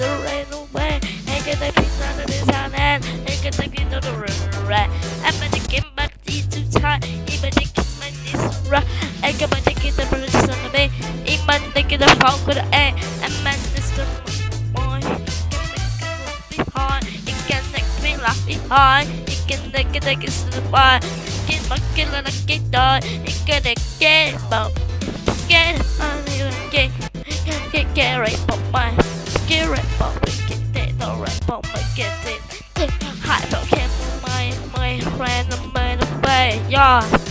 surrender away. Ain't gonna be none of this on end. Ain't gonna be no the right. I'm gonna get back these two time. Even they keep my this right. Ain't gonna take it the bridge on the the phone with the air. And man, this the boy. Behind, it can make me laugh behind. It can make it take it to the bar. Get my killer like it done. It can get about. Get right for my. Get right for me. Get it. For my. Get it. My my friend. My way. Yeah.